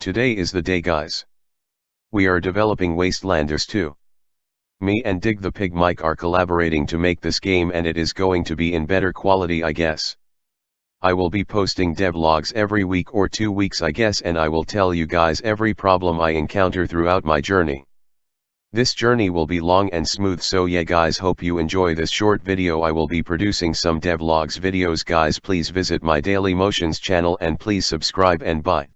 Today is the day guys. We are developing Wastelanders 2. Me and Dig the Pig Mike are collaborating to make this game and it is going to be in better quality I guess. I will be posting devlogs every week or two weeks I guess and I will tell you guys every problem I encounter throughout my journey. This journey will be long and smooth so yeah guys hope you enjoy this short video I will be producing some devlogs videos guys please visit my Daily Motions channel and please subscribe and bye.